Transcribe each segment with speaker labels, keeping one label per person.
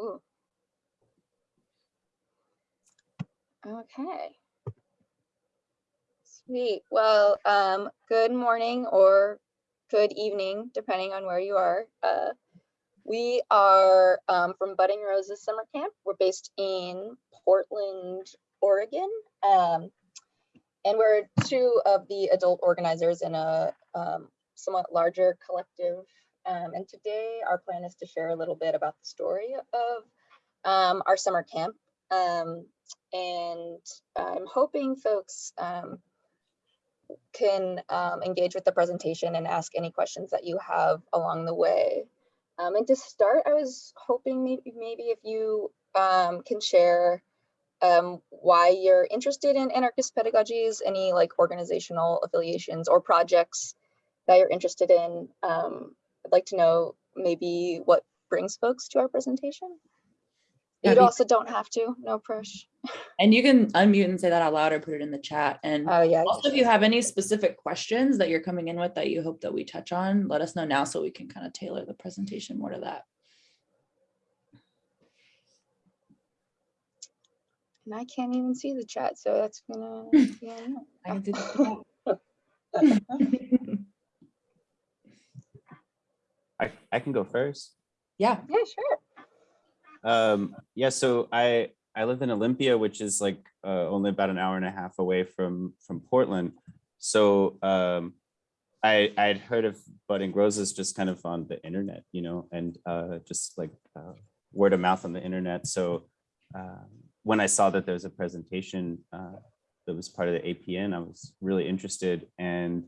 Speaker 1: Ooh. Okay. Sweet. Well, um, good morning or good evening, depending on where you are. Uh, we are um, from Budding Roses Summer Camp. We're based in Portland, Oregon. Um, and we're two of the adult organizers in a um, somewhat larger collective. Um, and today our plan is to share a little bit about the story of um, our summer camp. Um, and I'm hoping folks um, can um, engage with the presentation and ask any questions that you have along the way. Um, and to start, I was hoping maybe, maybe if you can share um, why you're interested in anarchist pedagogies, any like organizational affiliations or projects that you're interested in. Um, I'd like to know maybe what brings folks to our presentation. You also don't have to, no push.
Speaker 2: And you can unmute and say that out loud or put it in the chat. And
Speaker 1: Oh, yeah.
Speaker 2: Also, if you have any specific questions that you're coming in with that you hope that we touch on, let us know now so we can kind of tailor the presentation more to that.
Speaker 1: And I can't even see the chat, so that's gonna, yeah.
Speaker 2: I can.
Speaker 3: I, I can go first.
Speaker 2: Yeah,
Speaker 1: Yeah, sure.
Speaker 3: Um, yeah, so I I live in Olympia, which is like uh, only about an hour and a half away from from Portland. So um, I I'd heard of budding roses just kind of on the internet, you know, and uh, just like uh, word of mouth on the internet. So um, when I saw that there was a presentation uh, that was part of the APN, I was really interested. And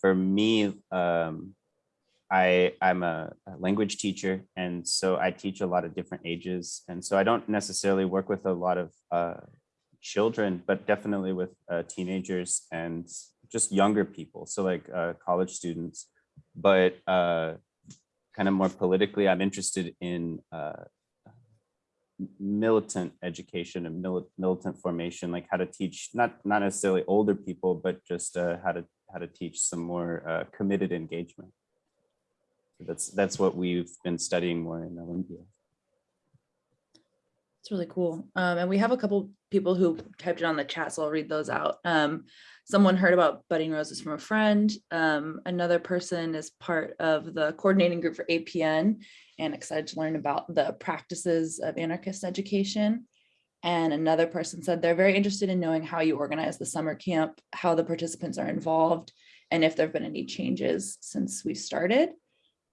Speaker 3: for me, um, I, I'm a, a language teacher, and so I teach a lot of different ages. And so I don't necessarily work with a lot of uh, children, but definitely with uh, teenagers and just younger people, so like uh, college students. But uh, kind of more politically, I'm interested in uh, militant education and mili- militant formation, like how to teach not not necessarily older people, but just uh, how to how to teach some more committed engagement. That's that's what we've been studying more in Olympia.
Speaker 2: it's really cool. Um, and we have a couple people who typed it on the chat, so I'll read those out. Um, someone heard about budding roses from a friend. Um, another person is part of the coordinating group for APN and excited to learn about the practices of anarchist education. And another person said they're very interested in knowing how you organize the summer camp, how the participants are involved, and if there have been any changes since we started.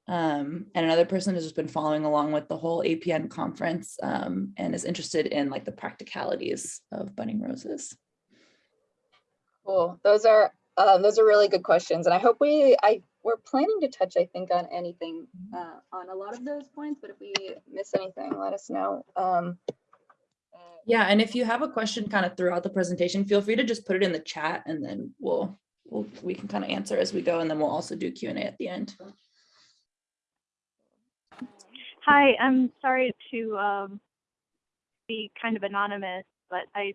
Speaker 2: Um, and another person has just been following along with the whole APN conference um, and is interested in like the practicalities of budding roses.
Speaker 1: Cool. Those are, um, those are really good questions. And I hope we, I, we're planning to touch, I think, on anything, uh, on a lot of those points, but if we miss anything, let us know. Um,
Speaker 2: Yeah, and if you have a question kind of throughout the presentation, feel free to just put it in the chat and then we'll, we'll we can kind of answer as we go and then we'll also do Q and A at the end.
Speaker 4: Hi, I'm sorry to um, be kind of anonymous, but I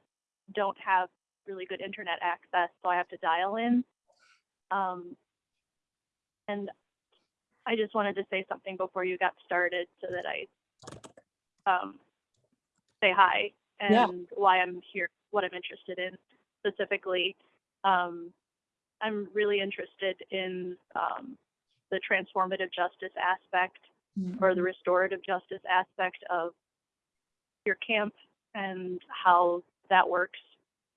Speaker 4: don't have really good internet access, so I have to dial in. Um, and I just wanted to say something before you got started so that I um, say hi and
Speaker 2: Yeah.
Speaker 4: why I'm here, what I'm interested in specifically. Um, I'm really interested in um, the transformative justice aspect or the restorative justice aspect of your camp and how that works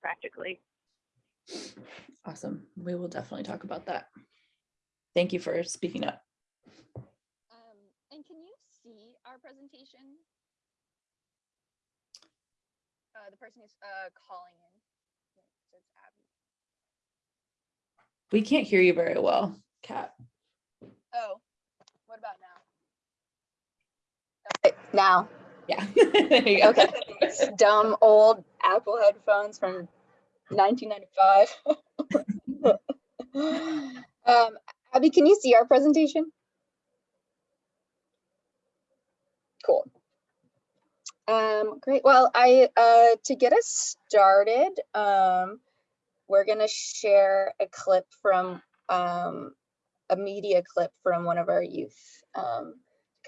Speaker 4: practically.
Speaker 2: Awesome. We will definitely talk about that. Thank you for speaking up.
Speaker 1: Um, and can you see our presentation? Uh, the person who's, uh, calling in. Says Abby.
Speaker 2: We can't hear you very well, Kat.
Speaker 1: Oh, what about now? Now,
Speaker 2: Yeah. There you go.
Speaker 1: okay. Dumb old Apple headphones from nineteen ninety-five. Um, Abby, can you see our presentation? Cool. Um, great. Well, I, uh, to get us started, um, we're gonna share a clip from, um, a media clip from one of our youth, um,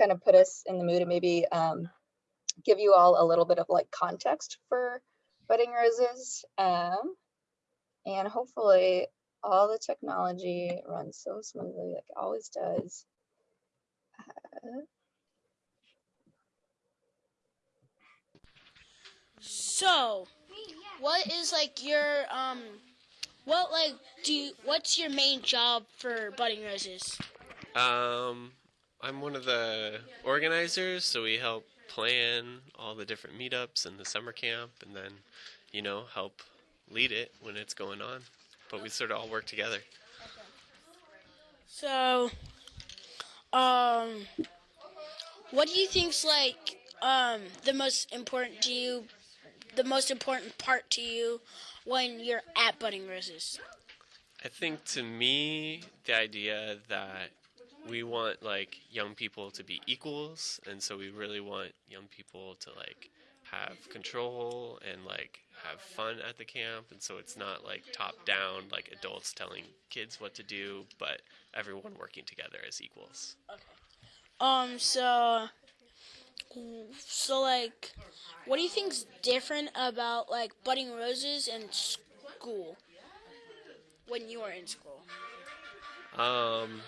Speaker 1: kind of put us in the mood and maybe, um, give you all a little bit of like context for budding roses. Um, and hopefully all the technology runs so smoothly like it always does. Uh,
Speaker 5: So, what is like your um, what like do you, what's your main job for Budding Roses?
Speaker 6: Um, I'm one of the organizers, so we help plan all the different meetups and the summer camp, and then, you know, help lead it when it's going on. But we sort of all work together.
Speaker 5: So, um, what do you think's like um the most important to you, the most important part to you when you're at Budding Roses?
Speaker 6: I think to me, the idea that we want like young people to be equals, and so we really want young people to like have control and like have fun at the camp, and so it's not like top down, like adults telling kids what to do, but everyone working together as equals.
Speaker 5: okay Um, so, so like, what do you think's different about like Budding Roses and school when you were in school?
Speaker 6: Um,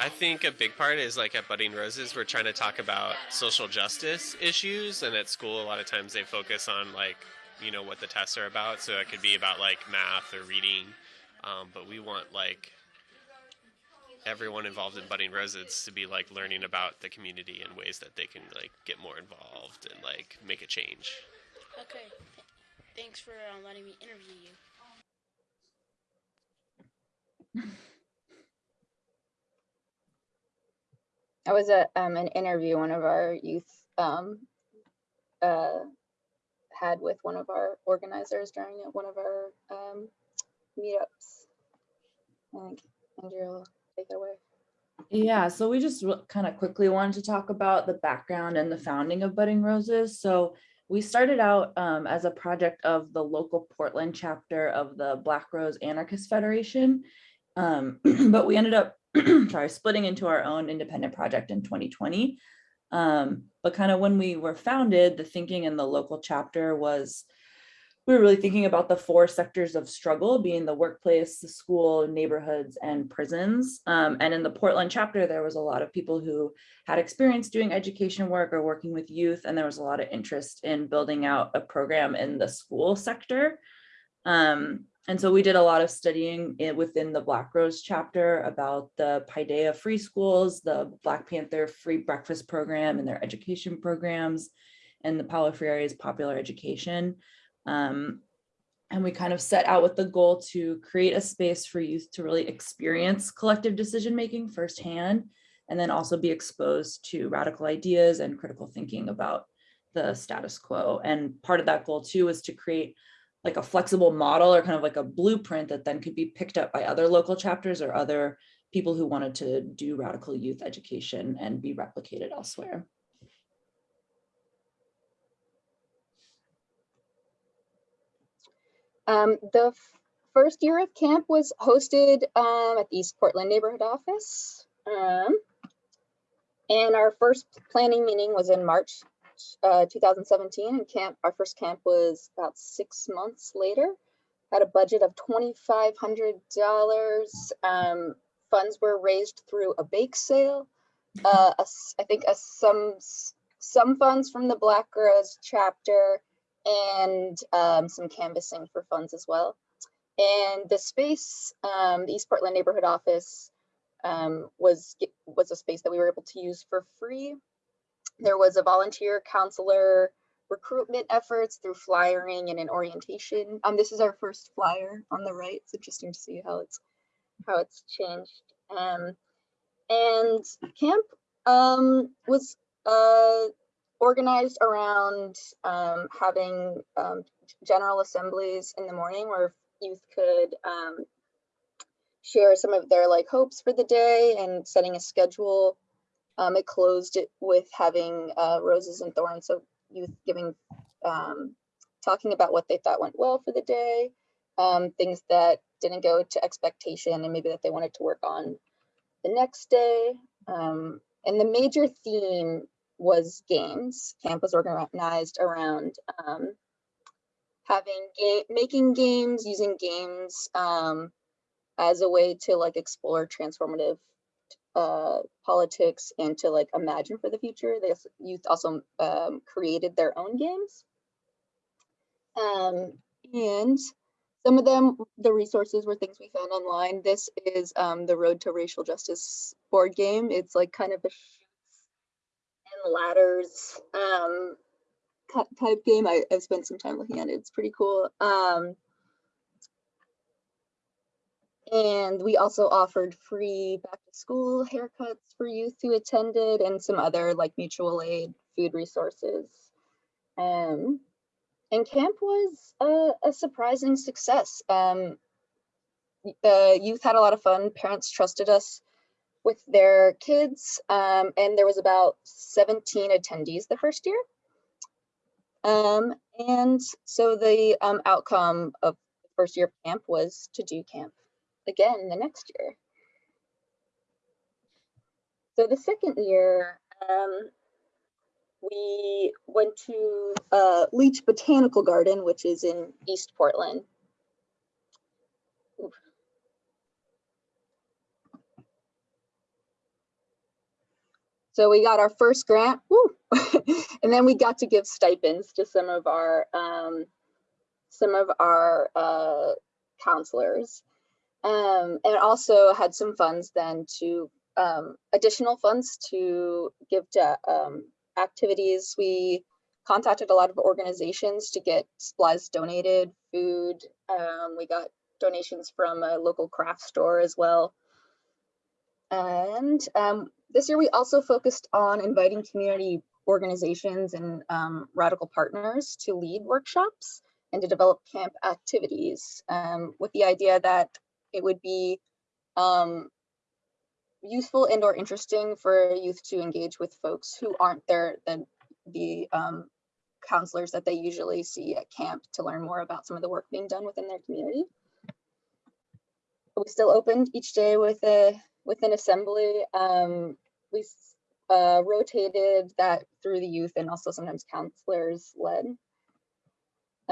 Speaker 6: I think a big part is like at Budding Roses, we're trying to talk about social justice issues, and at school, a lot of times they focus on like, you know, what the tests are about. So it could be about like math or reading, um, but we want like everyone involved in Budding Roses to be like learning about the community in ways that they can like get more involved and like make a change.
Speaker 5: Okay, thanks for uh, letting me interview you.
Speaker 1: I was at um, an interview one of our youth um, uh, had with one of our organizers during one of our um, meetups. I think Andrea will take it away.
Speaker 2: Yeah, so we just kind of quickly wanted to talk about the background and the founding of Budding Roses. So we started out um, as a project of the local Portland chapter of the Black Rose Anarchist Federation. Um, but we ended up, sorry, splitting into our own independent project in 2020. Um, but kind of when we were founded, the thinking in the local chapter was we were really thinking about the four sectors of struggle being the workplace, the school, neighborhoods, and prisons. Um, and in the Portland chapter, there was a lot of people who had experience doing education work or working with youth, and there was a lot of interest in building out a program in the school sector. Um, and so we did a lot of studying it within the Black Rose chapter about the Paideia free schools, the Black Panther free breakfast program and their education programs, and the Paulo Freire's popular education. Um, and we kind of set out with the goal to create a space for youth to really experience collective decision making firsthand, and then also be exposed to radical ideas and critical thinking about the status quo. And part of that goal too was to create like a flexible model or kind of like a blueprint that then could be picked up by other local chapters or other people who wanted to do radical youth education and be replicated elsewhere.
Speaker 1: Um, the first year of camp was hosted um, at the East Portland neighborhood office. Um, and our first planning meeting was in March uh, 2017 and camp, our first camp was about six months later. Had a budget of $2,500. Um, funds were raised through a bake sale. Uh, a I think a, some, some funds from the Black Girls chapter and um, some canvassing for funds as well. And the space, um, the East Portland neighborhood office um, was, was a space that we were able to use for free. There was a volunteer counselor recruitment efforts through flyering and an orientation. Um, this is our first flyer on the right. It's interesting to see how it's, how it's changed. Um, and camp um, was uh, organized around um, having um, general assemblies in the morning where youth could um, share some of their like hopes for the day and setting a schedule. Um, it closed it with having uh, roses and thorns, so youth giving, um, talking about what they thought went well for the day, um, things that didn't go to expectation and maybe that they wanted to work on the next day. Um, and the major theme was games. Camp was organized around um, having game, making games, using games um, as a way to like explore transformative politics and to like imagine for the future. The youth also um, created their own games. Um, and some of them, the resources were things we found online. This is um, the Road to Racial Justice board game. It's like kind of a and ladders um, type game. I, I've spent some time looking at it. It's pretty cool. And we also offered free back to school haircuts for youth who attended and some other like mutual aid food resources. Um, and camp was a, a surprising success. Um, the youth had a lot of fun. Parents trusted us with their kids, um, and there was about 17 attendees the first year. Um, and so the um, outcome of the first year of camp was to do camp again the next year. So the second year, um, we went to uh, Leach Botanical Garden, which is in East Portland. Oof. So we got our first grant, and then we got to give stipends to some of our um, some of our uh, counselors, um, and also had some funds then to um, additional funds to give to um, activities. We contacted a lot of organizations to get supplies donated, food. Um, we got donations from a local craft store as well. And um, this year we also focused on inviting community organizations and um, radical partners to lead workshops and to develop camp activities with the idea that it would be um, useful and or interesting for youth to engage with folks who aren't there the the um, counselors that they usually see at camp to learn more about some of the work being done within their community. We still opened each day with a with an assembly. Um, we uh, rotated that through the youth and also sometimes counselors led.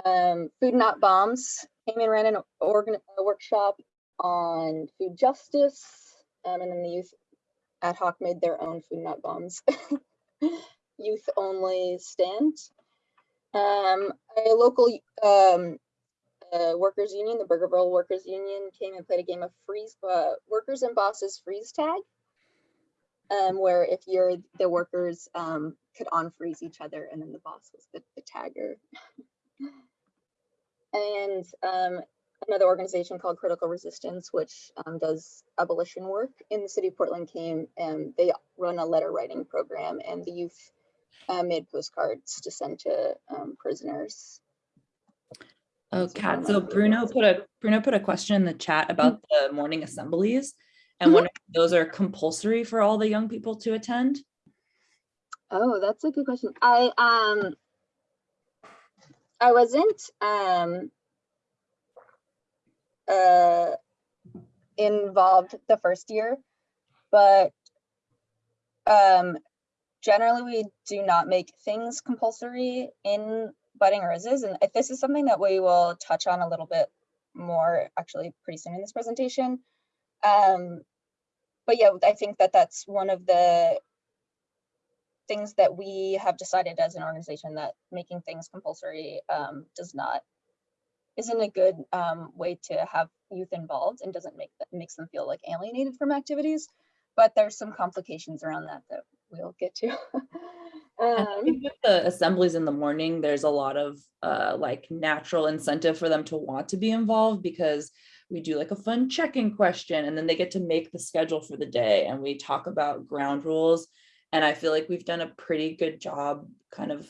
Speaker 1: Um, Food Not Bombs came and ran an organ a workshop on food justice. Um, and then the youth ad hoc made their own food not bombs. youth only stand. Um, a local um, uh, workers union, the Burgerville Workers Union, came and played a game of freeze uh, workers and bosses freeze tag, um, where if you're the workers um, could unfreeze each other, and then the boss was the, the tagger. and um, another organization called Critical Resistance, which um, does abolition work in the city of Portland, came and they run a letter writing program, and the youth uh, made postcards to send to um, prisoners.
Speaker 2: Oh, Kat, so Bruno put a, Bruno put a question in the chat about the morning assemblies. And one of those are compulsory for all the young people to attend.
Speaker 1: Oh, that's a good question. I um I wasn't um uh involved the first year, but um generally we do not make things compulsory in budding roses and this is something that we will touch on a little bit more actually pretty soon in this presentation. Um but yeah, I think that that's one of the things that we have decided as an organization that making things compulsory um, does not isn't a good um, way to have youth involved and doesn't make that makes them feel like alienated from activities. But there's some complications around that that we'll get to. Um,
Speaker 2: with the assemblies in the morning, there's a lot of uh, like natural incentive for them to want to be involved because we do like a fun check-in question and then they get to make the schedule for the day and we talk about ground rules. And I feel like we've done a pretty good job kind of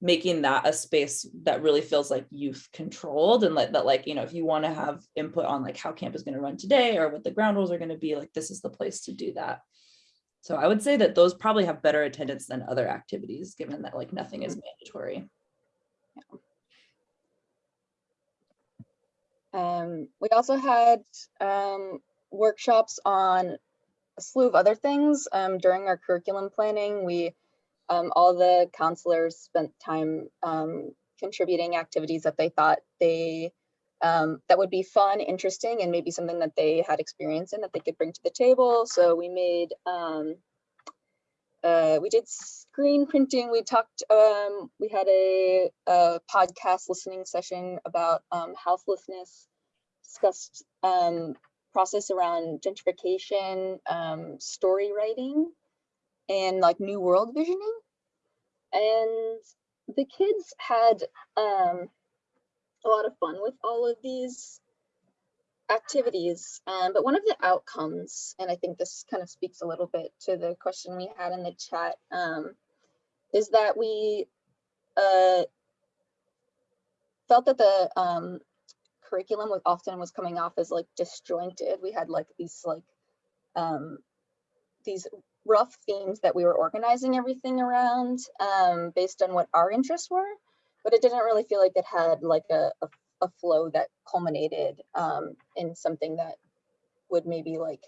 Speaker 2: making that a space that really feels like youth controlled and like that like you know if you want to have input on like how camp is going to run today or what the ground rules are going to be like this is the place to do that so I would say that those probably have better attendance than other activities, given that like nothing is mandatory.
Speaker 1: Um, we also had um, workshops on a slew of other things um, during our curriculum planning. We um, all the counselors spent time um, contributing activities that they thought they um, that would be fun, interesting, and maybe something that they had experience in that they could bring to the table. So we made um, uh, we did screen printing. We talked. Um, we had a, a podcast listening session about um, houselessness. Discussed process around gentrification, story writing, and like new world visioning. And the kids had um, a lot of fun with all of these activities. Um, but one of the outcomes, and I think this kind of speaks a little bit to the question we had in the chat, um, is that we uh, felt that the um, curriculum was often was coming off as like disjointed. We had like these like um, these rough themes that we were organizing everything around um, based on what our interests were, but it didn't really feel like it had like a, a, a flow that culminated um, in something that would maybe like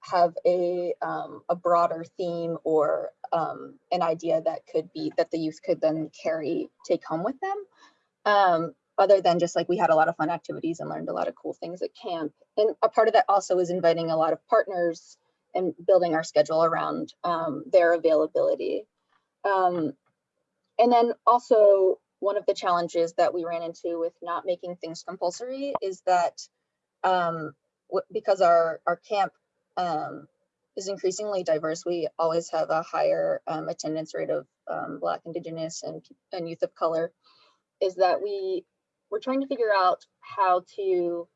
Speaker 1: have a um, a broader theme or um, an idea that could be that the youth could then carry take home with them. Um, other than just like we had a lot of fun activities and learned a lot of cool things at camp. And a part of that also is inviting a lot of partners and building our schedule around um, their availability. Um, and then also one of the challenges that we ran into with not making things compulsory is that um, because our, our camp um, is increasingly diverse, we always have a higher um, attendance rate of um, Black, Indigenous, and, and youth of color, is that we we're trying to figure out how to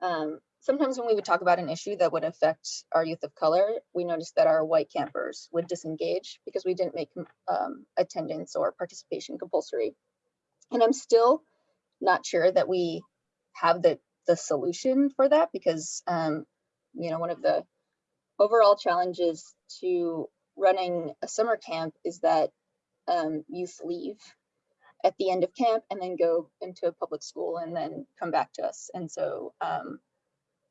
Speaker 1: um, sometimes when we would talk about an issue that would affect our youth of color, we noticed that our white campers would disengage because we didn't make um, attendance or participation compulsory. And I'm still not sure that we have the, the solution for that because, um, you know, one of the overall challenges to running a summer camp is that um, youth leave at the end of camp and then go into a public school and then come back to us. And so um,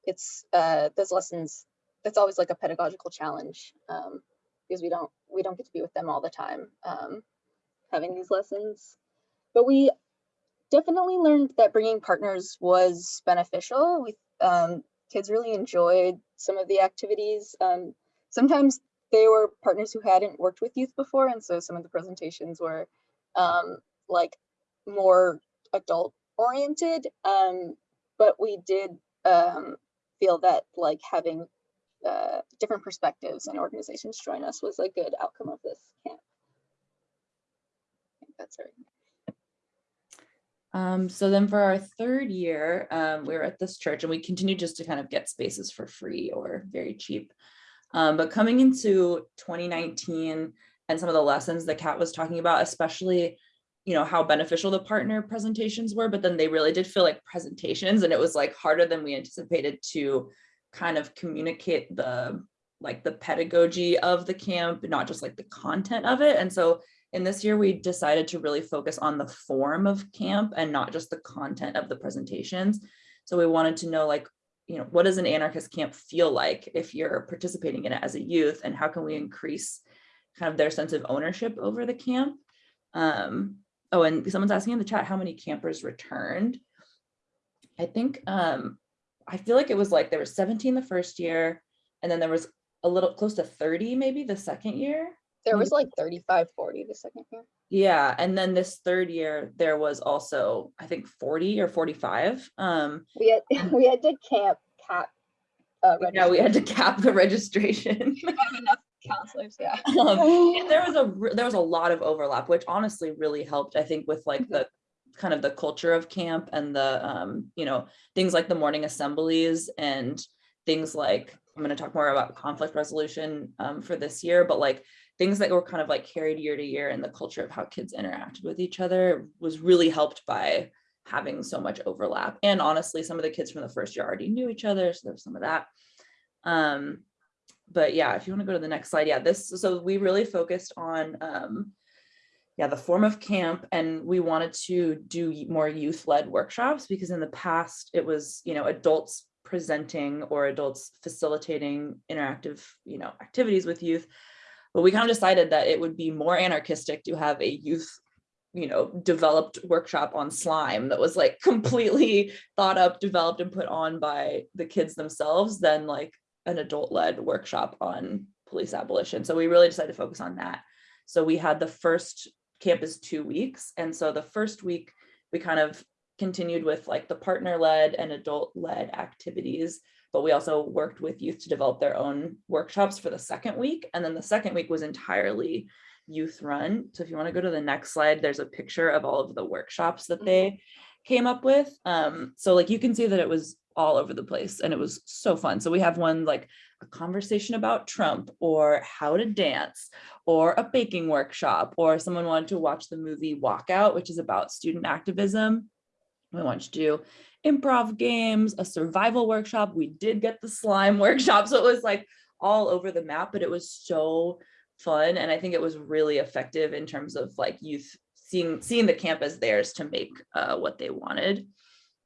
Speaker 1: it's uh, those lessons, that's always like a pedagogical challenge um, because we don't we don't get to be with them all the time um, having these lessons. But we definitely learned that bringing partners was beneficial. We um, kids really enjoyed some of the activities. Um, sometimes they were partners who hadn't worked with youth before, and so some of the presentations were um, like more adult oriented. Um, but we did um, feel that like having uh, different perspectives and organizations join us was a good outcome of this camp. I think that's right.
Speaker 2: Um, so then for our third year, um, we were at this church and we continued just to kind of get spaces for free or very cheap. Um, but coming into 2019 and some of the lessons that Kat was talking about, especially, you know, how beneficial the partner presentations were, but then they really did feel like presentations and it was like harder than we anticipated to kind of communicate the like the pedagogy of the camp, not just like the content of it. And so in this year, we decided to really focus on the form of camp and not just the content of the presentations. So we wanted to know like, you know, what does an anarchist camp feel like if you're participating in it as a youth and how can we increase kind of their sense of ownership over the camp? Um, oh, and someone's asking in the chat how many campers returned. I think, um, I feel like it was like there was 17 the first year and then there was a little close to 30 maybe the second year.
Speaker 1: There was like 35, 40 the second year.
Speaker 2: Yeah, and then this third year there was also I think 40 or 45. Um
Speaker 1: We had we had to camp cap. Uh,
Speaker 2: yeah, we had to cap the registration.
Speaker 1: have enough counselors, yeah.
Speaker 2: um, and there was a there was a lot of overlap, which honestly really helped. I think with like the kind of the culture of camp and the um, you know things like the morning assemblies and things like I'm going to talk more about conflict resolution um, for this year, but like things that were kind of like carried year to year in the culture of how kids interacted with each other was really helped by having so much overlap. And honestly, some of the kids from the first year already knew each other, so there's some of that. Um, but yeah, if you want to go to the next slide, yeah, this, so we really focused on, um, yeah, the form of camp and we wanted to do more youth-led workshops because in the past it was, you know, adults presenting or adults facilitating interactive, you know, activities with youth. but we kind of decided that it would be more anarchistic to have a youth you know developed workshop on slime that was like completely thought up developed and put on by the kids themselves than like an adult led workshop on police abolition. So we really decided to focus on that. So we had the first campus two weeks. And so the first week we kind of continued with like the partner led and adult led activities but we also worked with youth to develop their own workshops for the second week. And then the second week was entirely youth run. So if you want to go to the next slide, there's a picture of all of the workshops that they came up with. Um, so like you can see that it was all over the place and it was so fun. So we have one like a conversation about Trump or how to dance or a baking workshop or someone wanted to watch the movie Walkout, which is about student activism. We wanted to do improv games, a survival workshop. We did get the slime workshop. So it was like all over the map, but it was so fun and i think it was really effective in terms of like youth seeing seeing the camp as theirs to make uh, what they wanted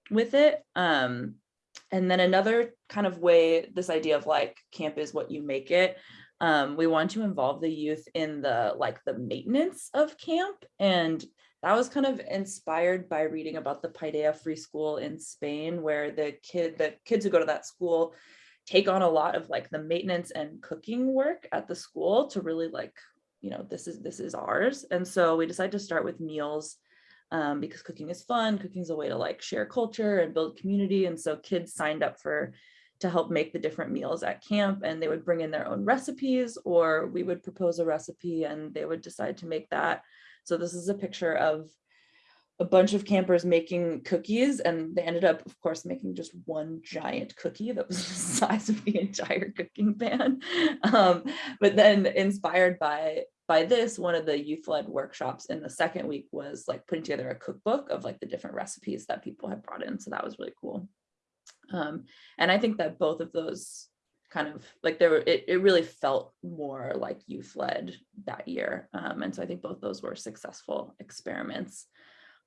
Speaker 2: with it um, and then another kind of way this idea of like camp is what you make it um, we want to involve the youth in the like the maintenance of camp. And that was kind of inspired by reading about the Paideia Free School in Spain, where the kid, the kids who go to that school take on a lot of like the maintenance and cooking work at the school to really like you know this is this is ours. And so we decided to start with meals um, because cooking is fun cooking is a way to like share culture and build community and so kids signed up for to help make the different meals at camp and they would bring in their own recipes or we would propose a recipe and they would decide to make that. So this is a picture of a bunch of campers making cookies and they ended up of course making just one giant cookie that was the size of the entire cooking pan. Um, but then inspired by by this one of the youth-led workshops in the second week was like putting together a cookbook of like the different recipes that people had brought in so that was really cool. Um, and i think that both of those kind of like there it, it really felt more like youth-led that year um, and so i think both those were successful experiments.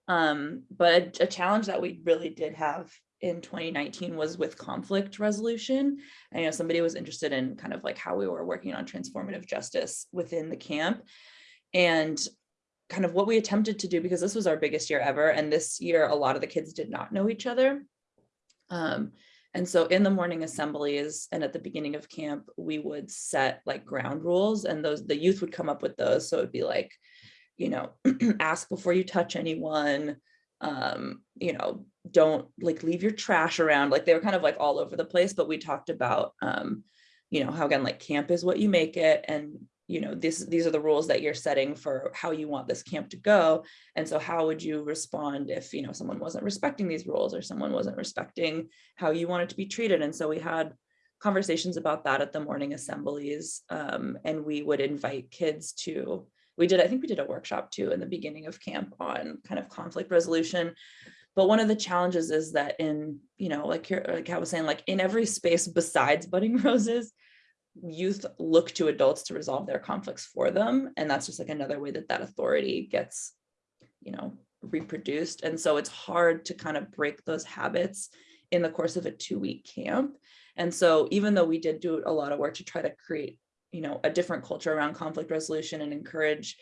Speaker 2: Um, but a, a, challenge that we really did have in 2019 was with conflict resolution. I know somebody was interested in kind of like how we were working on transformative justice within the camp and kind of what we attempted to do because this was our biggest year ever. And this year, a lot of the kids did not know each other. Um, and so in the morning assemblies and at the beginning of camp, we would set like ground rules and those the youth would come up with those. So it'd be like, you know, ask before you touch anyone, um, you know, don't like leave your trash around. Like they were kind of like all over the place, but we talked about, um, you know, how again, like camp is what you make it. And, you know, this, these are the rules that you're setting for how you want this camp to go. And so how would you respond if, you know, someone wasn't respecting these rules or someone wasn't respecting how you wanted to be treated? And so we had conversations about that at the morning assemblies. Um, and we would invite kids to we did, I think we did a workshop too in the beginning of camp on kind of conflict resolution. But one of the challenges is that in, you know, like, like I was saying, like in every space besides budding roses, youth look to adults to resolve their conflicts for them. And that's just like another way that that authority gets, you know, reproduced. And so it's hard to kind of break those habits in the course of a two week camp. And so even though we did do a lot of work to try to create you know, a different culture around conflict resolution and encourage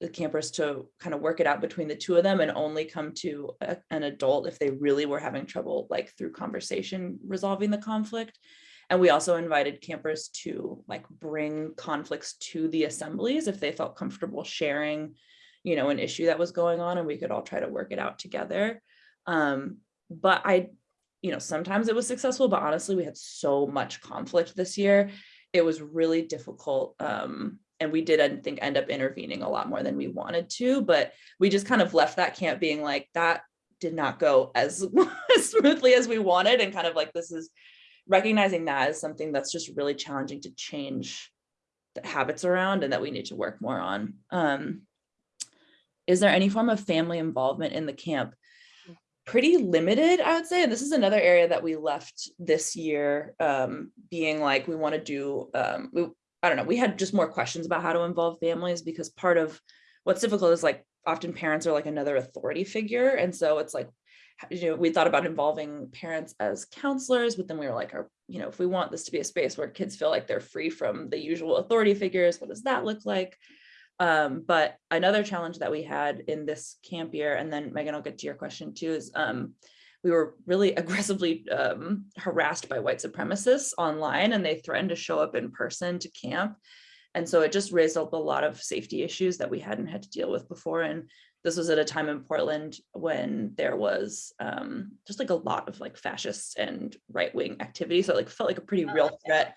Speaker 2: the campers to kind of work it out between the two of them and only come to a, an adult if they really were having trouble like through conversation resolving the conflict. And we also invited campers to like bring conflicts to the assemblies if they felt comfortable sharing you know an issue that was going on and we could all try to work it out together. Um, but i you know sometimes it was successful but honestly we had so much conflict this year it was really difficult. Um, and we did, I think, end up intervening a lot more than we wanted to, but we just kind of left that camp being like, that did not go as, smoothly as we wanted. And kind of like, this is recognizing that as something that's just really challenging to change the habits around and that we need to work more on. Um, is there any form of family involvement in the camp? Pretty limited, I would say. And this is another area that we left this year um, being like, we want to do, um, we, I don't know, we had just more questions about how to involve families because part of what's difficult is like, often parents are like another authority figure. And so it's like, you know, we thought about involving parents as counselors, but then we were like, are, you know, if we want this to be a space where kids feel like they're free from the usual authority figures, what does that look like? Um, but another challenge that we had in this camp year, and then Megan, I'll get to your question too, is um, we were really aggressively um, harassed by white supremacists online and they threatened to show up in person to camp. And so it just raised up a lot of safety issues that we hadn't had to deal with before. And this was at a time in Portland when there was um, just like a lot of like fascist and right wing activity. So it like felt like a pretty real threat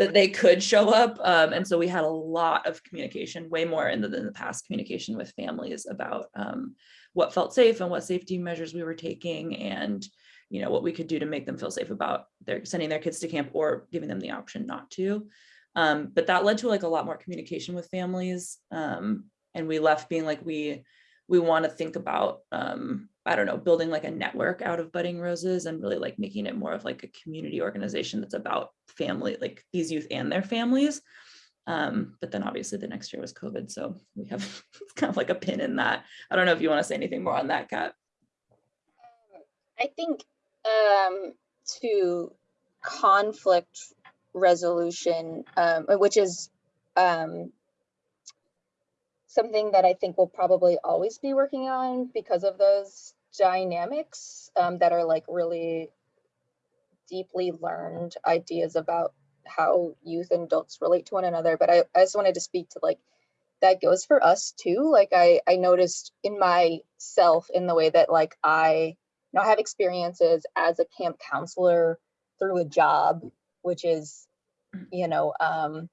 Speaker 2: that they could show up. Um, and so we had a lot of communication, way more in the, than the past communication with families about um, what felt safe and what safety measures we were taking and you know what we could do to make them feel safe about their sending their kids to camp or giving them the option not to. Um, but that led to like a lot more communication with families. Um, and we left being like we we want to think about um, I don't know, building like a network out of budding roses and really like making it more of like a community organization that's about family, like these youth and their families. Um, but then obviously the next year was COVID. So we have kind of like a pin in that. I don't know if you want to say anything more on that, Kat.
Speaker 1: I think um, to conflict resolution, um, which is um, something that I think we'll probably always be working on because of those dynamics um, that are like really deeply learned ideas about how youth and adults relate to one another. But I, I just wanted to speak to like that goes for us too. Like I, I noticed in myself in the way that like I you know, have experiences as a camp counselor through a job, which is, you know, um,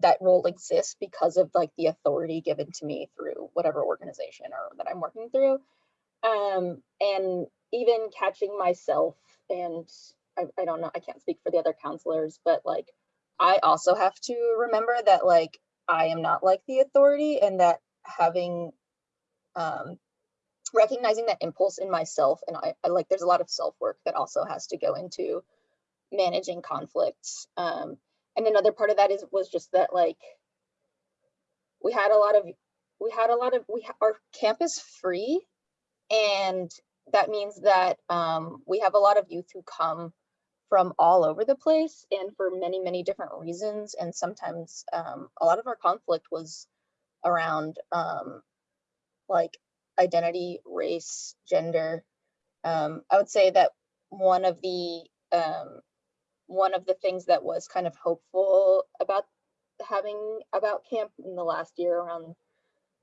Speaker 1: that role exists because of like the authority given to me through whatever organization or that I'm working through. Um, and even catching myself and I, I don't know, I can't speak for the other counselors, but like I also have to remember that like I am not like the authority and that having um recognizing that impulse in myself and I, I like there's a lot of self-work that also has to go into managing conflicts. Um and another part of that is was just that like we had a lot of we had a lot of we our camp is free and that means that um we have a lot of youth who come from all over the place and for many many different reasons and sometimes um a lot of our conflict was around um like identity, race, gender. Um, I would say that one of the um, one of the things that was kind of hopeful about having about camp in the last year around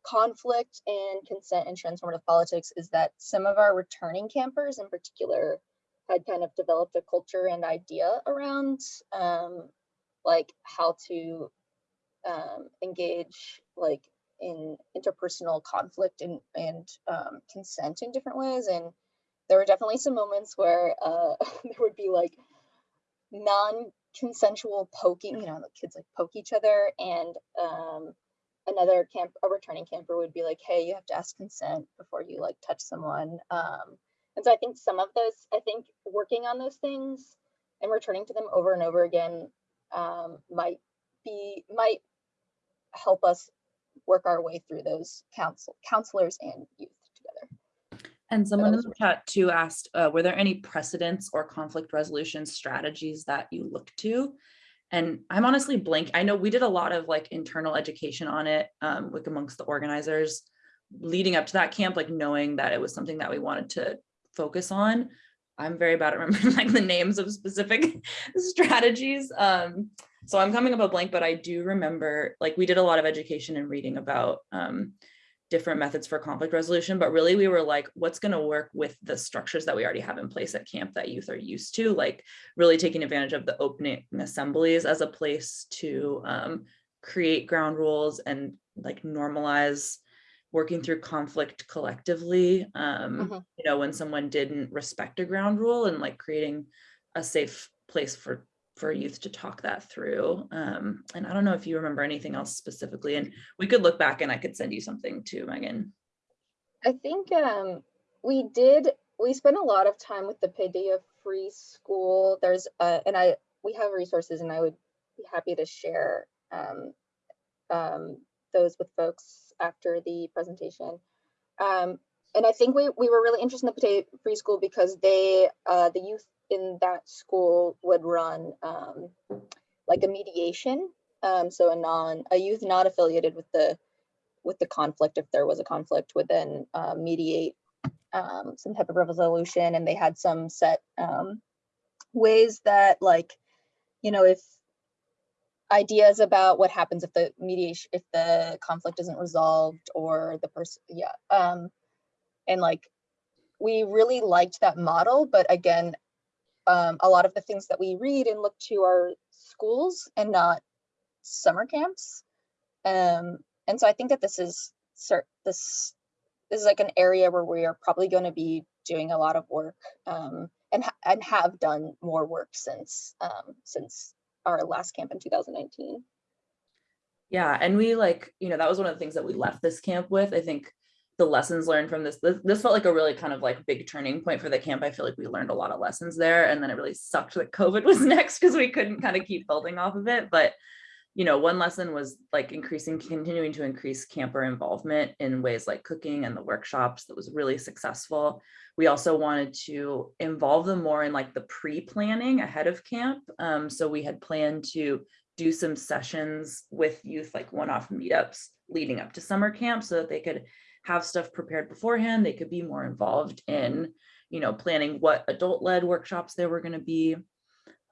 Speaker 1: conflict and consent and transformative politics is that some of our returning campers in particular had kind of developed a culture and idea around um, like how to um, engage like in interpersonal conflict and, and um, consent in different ways. And there were definitely some moments where uh, there would be like non-consensual poking, you know, the kids like poke each other and um, another camp, a returning camper would be like, hey, you have to ask consent before you like touch someone. Um, and so I think some of those, I think working on those things and returning to them over and over again um, might be, might help us work our way through those counsel counselors and youth together.
Speaker 2: And someone in the chat too asked, uh, were there any precedents or conflict resolution strategies that you look to? And I'm honestly blank. I know we did a lot of like internal education on it, um, like amongst the organizers leading up to that camp, like knowing that it was something that we wanted to focus on. I'm very bad at remembering like the names of specific strategies. Um, so I'm coming up a blank, but I do remember like we did a lot of education and reading about um, different methods for conflict resolution, but really we were like, what's going to work with the structures that we already have in place at camp that youth are used to, like really taking advantage of the opening assemblies as a place to um, create ground rules and like normalize working through conflict collectively. Um,
Speaker 1: Mhm.
Speaker 2: You know, when someone didn't respect a ground rule and like creating a safe place for for youth to talk that through. Um, and I don't know if you remember anything else specifically, and we could look back and I could send you something too, Megan.
Speaker 1: I think um, we did, we spent a lot of time with the Paideia Free School. There's, and I, we have resources and I would be happy to share um, um, those with folks after the presentation. Um, and I think we, we were really interested in the Paideia free school because they, uh, the youth in that school would run um, like a mediation. Um, so a non, a youth not affiliated with the, with the conflict, if there was a conflict, would then uh, mediate um, some type of resolution. And they had some set um, ways that like, you know, if ideas about what happens if the mediation, if the conflict isn't resolved or the person, yeah. Um, and like, we really liked that model, but again, um, a lot of the things that we read and look to are schools and not summer camps. Um, and so I think that this is this this is like an area where we are probably going to be doing a lot of work um, and ha- and have done more work since um, since our last camp in 2019.
Speaker 2: Yeah, and we like, you know, that was one of the things that we left this camp with. I think the lessons learned from this, this, this felt like a really kind of like big turning point for the camp. I feel like we learned a lot of lessons there. And then it really sucked that COVID was next because we couldn't kind of keep building off of it. But, you know, one lesson was like increasing, continuing to increase camper involvement in ways like cooking and the workshops that was really successful. We also wanted to involve them more in like the pre-planning ahead of camp. Um, so we had planned to do some sessions with youth, like one-off meetups leading up to summer camp so that they could have stuff prepared beforehand. They could be more involved in, you know, planning what adult-led workshops there were going to be.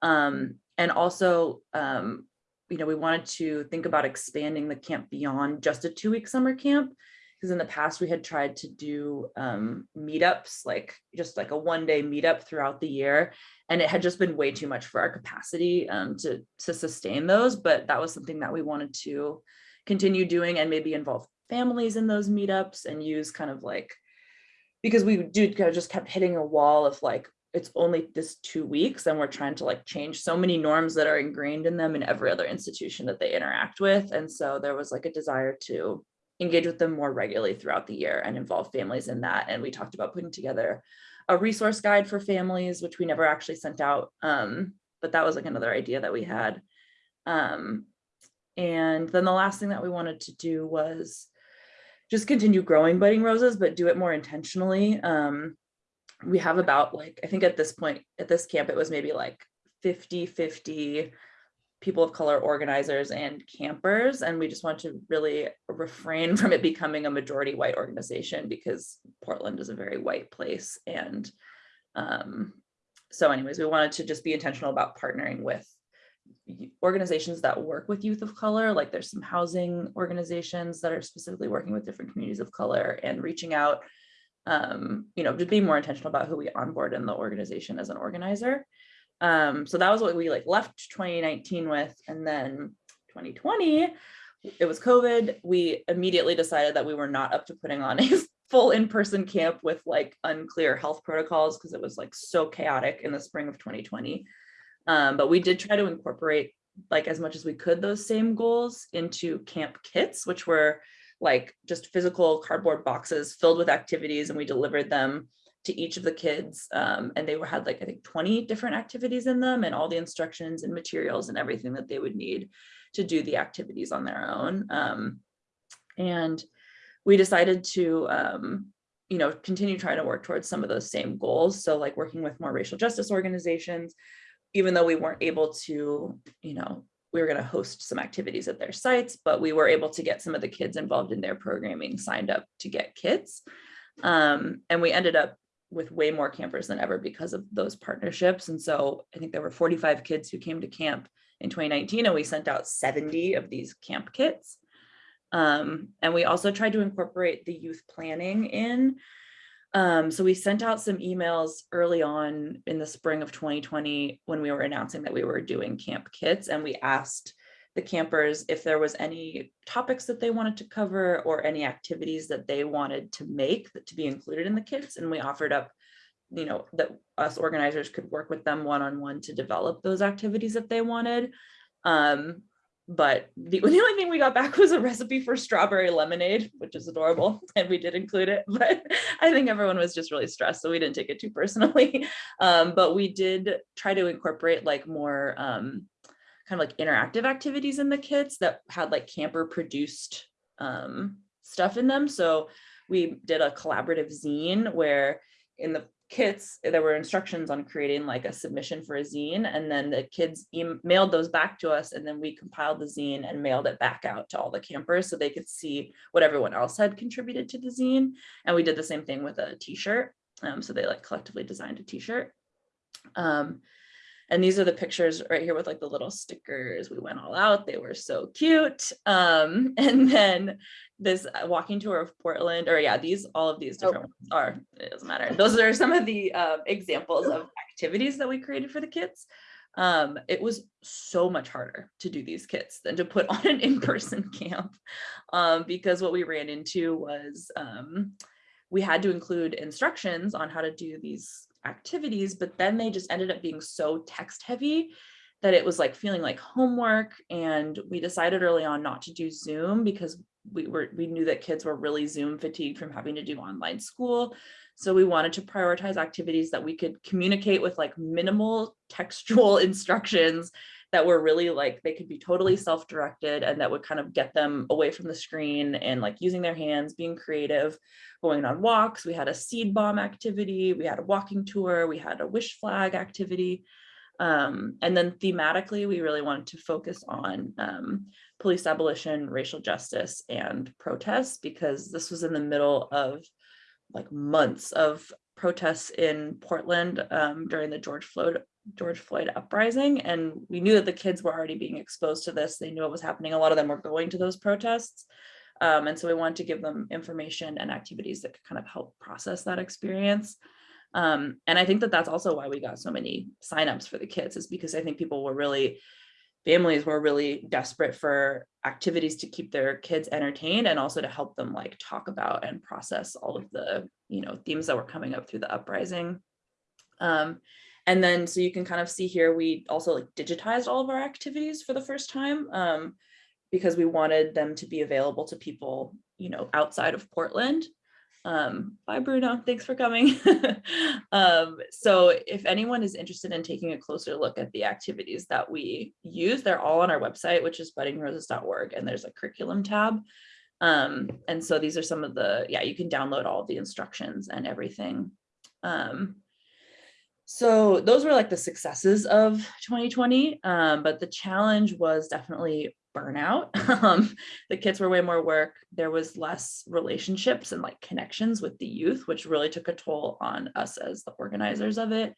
Speaker 2: Um, and also, um, you know, we wanted to think about expanding the camp beyond just a two-week summer camp. Because in the past we had tried to do um, meetups, like just like a one-day meetup throughout the year, and it had just been way too much for our capacity um, to to sustain those. But that was something that we wanted to continue doing and maybe involve families in those meetups and use kind of like because we do kind of just kept hitting a wall of like it's only this two weeks and we're trying to like change so many norms that are ingrained in them in every other institution that they interact with. And so there was like a desire to engage with them more regularly throughout the year and involve families in that. And we talked about putting together a resource guide for families which we never actually sent out um, but that was like another idea that we had. Um, and then the last thing that we wanted to do was just continue growing budding roses, but do it more intentionally. Um, we have about like, I think at this point, at this camp, it was maybe like 50, 50 people of color organizers and campers. And we just want to really refrain from it becoming a majority white organization because Portland is a very white place. And um, so anyways, we wanted to just be intentional about partnering with organizations that work with youth of color, like there's some housing organizations that are specifically working with different communities of color and reaching out, um, you know, just being more intentional about who we onboard in the organization as an organizer. Um, so that was what we like left 2019 with. And then 2020, it was COVID. We immediately decided that we were not up to putting on a full in-person camp with like unclear health protocols because it was like so chaotic in the spring of 2020. Um, but we did try to incorporate like as much as we could those same goals into camp kits, which were like just physical cardboard boxes filled with activities and we delivered them to each of the kids um, and they were had like I think 20 different activities in them and all the instructions and materials and everything that they would need to do the activities on their own. Um, and we decided to um, you know continue trying to work towards some of those same goals. So like working with more racial justice organizations, even though we weren't able to, you know, we were going to host some activities at their sites, but we were able to get some of the kids involved in their programming signed up to get kits. Um, and we ended up with way more campers than ever because of those partnerships. And so I think there were 45 kids who came to camp in 2019 and we sent out 70 of these camp kits. Um, and we also tried to incorporate the youth planning in um, so we sent out some emails early on in the spring of 2020 when we were announcing that we were doing camp kits and we asked the campers if there was any topics that they wanted to cover or any activities that they wanted to make to be included in the kits and we offered up you know that us organizers could work with them one-on-one -on -one to develop those activities that they wanted. Um, but the, the only thing we got back was a recipe for strawberry lemonade, which is adorable, and we did include it. But I think everyone was just really stressed, so we didn't take it too personally. Um, but we did try to incorporate like more um, kind of like interactive activities in the kits that had like camper produced um, stuff in them. So we did a collaborative zine where in the kits, there were instructions on creating like a submission for a zine and then the kids mailed those back to us and then we compiled the zine and mailed it back out to all the campers so they could see what everyone else had contributed to the zine. And we did the same thing with a t-shirt. Um, so they like collectively designed a t-shirt. Um, and these are the pictures right here with like the little stickers. We went all out. They were so cute. Um, and then this uh, walking tour of Portland, or yeah, these all of these
Speaker 1: Oh.
Speaker 2: different ones are, it doesn't matter. Those are some of the uh, examples of activities that we created for the kids. Um, it was so much harder to do these kits than to put on an in-person camp um, because what we ran into was um, we had to include instructions on how to do these activities, but then they just ended up being so text heavy that it was like feeling like homework. And we decided early on not to do Zoom because we were we knew that kids were really Zoom fatigued from having to do online school. So we wanted to prioritize activities that we could communicate with like minimal textual instructions that were really like they could be totally self-directed and that would kind of get them away from the screen and like using their hands, being creative, going on walks. We had a seed bomb activity, we had a walking tour, we had a wish flag activity. Um, and then thematically, we really wanted to focus on um, police abolition, racial justice, and protests because this was in the middle of like months of protests in Portland um, during the George Floyd George Floyd uprising, and we knew that the kids were already being exposed to this. They knew what was happening. A lot of them were going to those protests, um, and so we wanted to give them information and activities that could kind of help process that experience. Um, and I think that that's also why we got so many signups for the kids, is because I think people were really families were really desperate for activities to keep their kids entertained and also to help them like talk about and process all of the you know themes that were coming up through the uprising. Um, and then so you can kind of see here we also like digitized all of our activities for the first time um, because we wanted them to be available to people you know outside of portland um, bye Bruno, thanks for coming. um, so if anyone is interested in taking a closer look at the activities that we use, they're all on our website, which is buddingroses.org, and there's a curriculum tab. Um, and so these are some of the, yeah, you can download all the instructions and everything. Um, so those were like the successes of 2020, um, but the challenge was definitely burnout. Um, the kids were way more work. There was less relationships and like connections with the youth, which really took a toll on us as the organizers of it.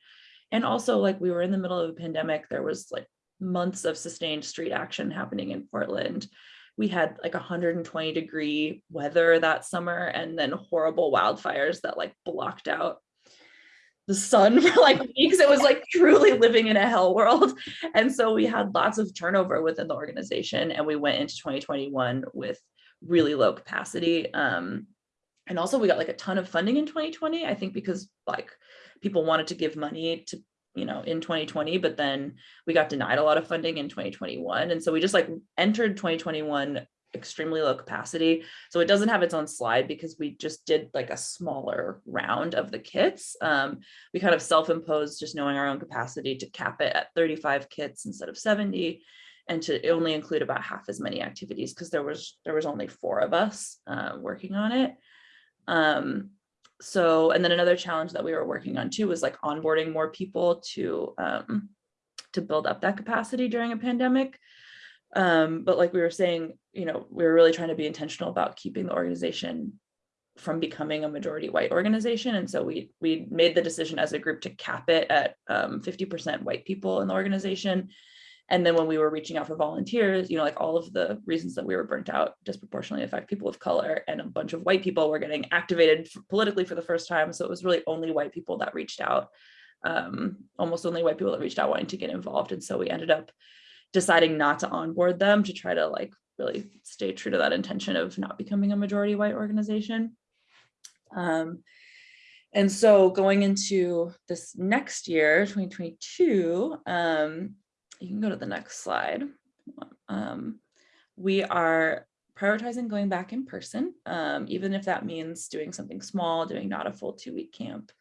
Speaker 2: And also like we were in the middle of a pandemic, there was like months of sustained street action happening in Portland. We had like 120 degree weather that summer and then horrible wildfires that like blocked out the sun for like weeks. It was like truly living in a hell world. And so we had lots of turnover within the organization and we went into 2021 with really low capacity. Um, and also we got like a ton of funding in 2020, I think because like people wanted to give money to, you know, in 2020, but then we got denied a lot of funding in 2021. And so we just like entered 2021 extremely low capacity. So it doesn't have its own slide because we just did like a smaller round of the kits. Um, we kind of self-imposed just knowing our own capacity to cap it at 35 kits instead of 70 and to only include about half as many activities because there was there was only four of us uh, working on it. Um, so and then another challenge that we were working on too was like onboarding more people to um, to build up that capacity during a pandemic. Um, but like we were saying, you know, we were really trying to be intentional about keeping the organization from becoming a majority white organization. And so we we made the decision as a group to cap it at 50% um, white people in the organization. And then when we were reaching out for volunteers, you know, like all of the reasons that we were burnt out disproportionately affect people of color and a bunch of white people were getting activated politically for the first time. So it was really only white people that reached out, um, almost only white people that reached out wanting to get involved. And so we ended up deciding not to onboard them to try to like really stay true to that intention of not becoming a majority white organization. Um, and so going into this next year, 2022, um, you can go to the next slide. Um, we are prioritizing going back in person, um, even if that means doing something small, doing not a full two week camp,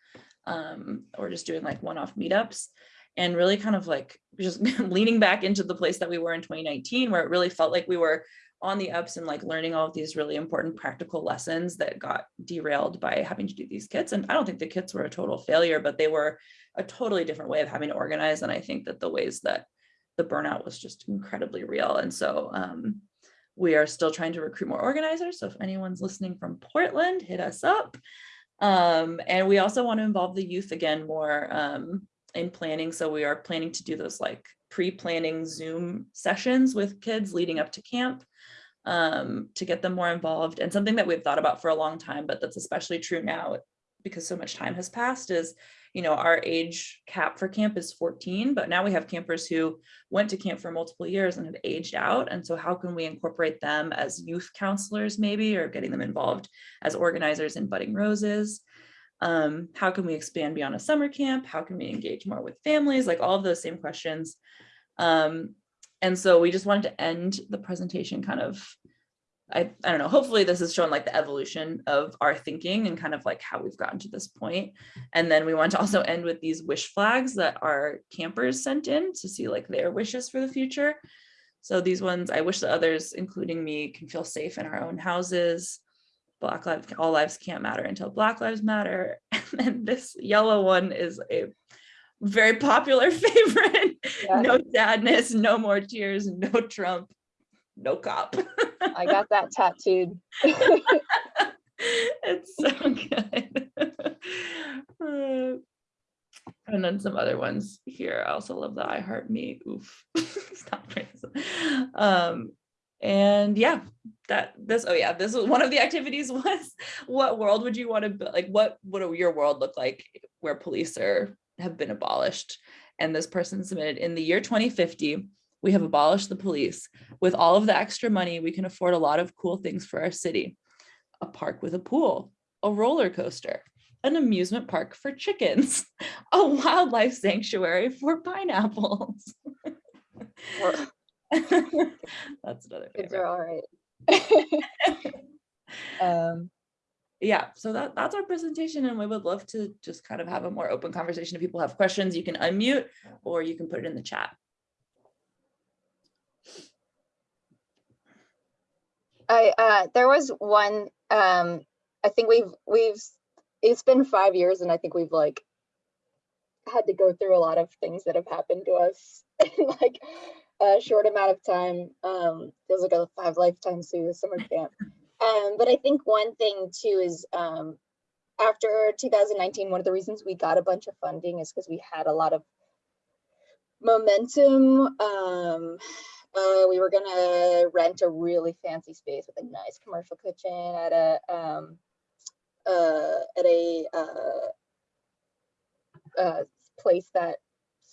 Speaker 2: um, or just doing like one off meetups and really kind of like just leaning back into the place that we were in 2019 where it really felt like we were on the ups and like learning all of these really important practical lessons that got derailed by having to do these kits. And I don't think the kits were a total failure, but they were a totally different way of having to organize. And I think that the ways that the burnout was just incredibly real. And so um, we are still trying to recruit more organizers. So if anyone's listening from Portland, hit us up. Um, and we also want to involve the youth again more um, in planning. So we are planning to do those like pre-planning Zoom sessions with kids leading up to camp um, to get them more involved. And something that we've thought about for a long time, but that's especially true now because so much time has passed is, you know, our age cap for camp is 14, but now we have campers who went to camp for multiple years and have aged out. And so how can we incorporate them as youth counselors maybe, or getting them involved as organizers in Budding Roses? Um, how can we expand beyond a summer camp? How can we engage more with families? Like all of those same questions. Um, and so we just wanted to end the presentation kind of, I, I don't know, hopefully this is showing like the evolution of our thinking and kind of like how we've gotten to this point. And then we want to also end with these wish flags that our campers sent in to see like their wishes for the future. So these ones, I wish the others, including me, can feel safe in our own houses. Black lives, all lives can't matter until Black lives matter. And then this yellow one is a very popular favorite. No sadness, no more tears, no Trump, no cop.
Speaker 1: I got that tattooed.
Speaker 2: it's so good. Uh, and then some other ones here. I also love the I heart me. Oof. Stop. Um, and yeah, that this, oh yeah, this was one of the activities was what world would you want to, bu- like, what would your world look like where police are, have been abolished? And this person submitted in the year 2050, we have abolished the police. With all of the extra money, we can afford a lot of cool things for our city. A park with a pool, a roller coaster, an amusement park for chickens, a wildlife sanctuary for pineapples. That's another
Speaker 1: Kids
Speaker 2: favorite.
Speaker 1: are all right. Um,
Speaker 2: Yeah, so that, that's our presentation and we would love to just kind of have a more open conversation. If people have questions, you can unmute or you can put it in the chat.
Speaker 1: I, uh, there was one, um, I think we've, we've, it's been five years and I think we've like had to go through a lot of things that have happened to us like a short amount of time. Um, feels like a five lifetimes through the summer camp. Um, but I think one thing too is, um, after 2019, one of the reasons we got a bunch of funding is because we had a lot of momentum. Um, uh, we were gonna rent a really fancy space with a nice commercial kitchen at a um, uh, at a uh, uh, place that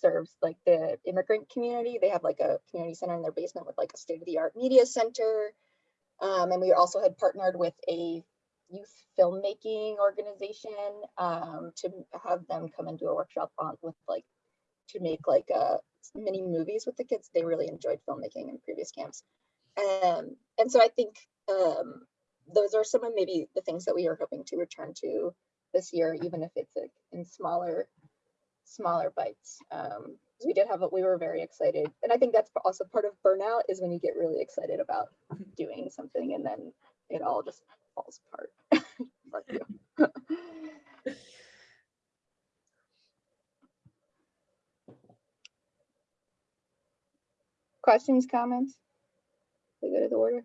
Speaker 1: serves like the immigrant community. They have like a community center in their basement with like a state of the art media center. Um, and we also had partnered with a youth filmmaking organization um, to have them come and do a workshop on with like to make like uh, mini movies with the kids. They really enjoyed filmmaking in previous camps. Um, and so I think um, those are some of maybe the things that we are hoping to return to this year, even if it's like in smaller, smaller bites. Um, we did have, a- we were very excited. And I think that's also part of burnout is when you get really excited about doing something and then it all just falls apart. Fuck you. Questions, comments? We go to the order?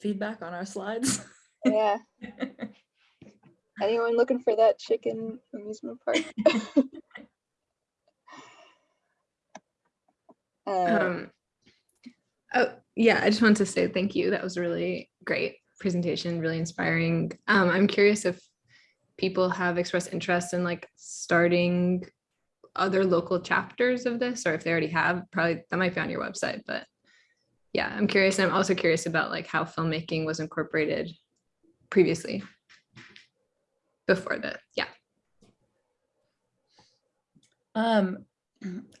Speaker 2: Feedback on our slides.
Speaker 1: Yeah. Anyone looking for that chicken amusement park? Uh,
Speaker 7: Um, oh, yeah, I just wanted to say thank you. That was a really great presentation, really inspiring. Um, I'm curious if people have expressed interest in like starting other local chapters of this, or if they already have, probably that might be on your website, but yeah, I'm curious. And I'm also curious about like how filmmaking was incorporated previously before the, yeah.
Speaker 2: Um,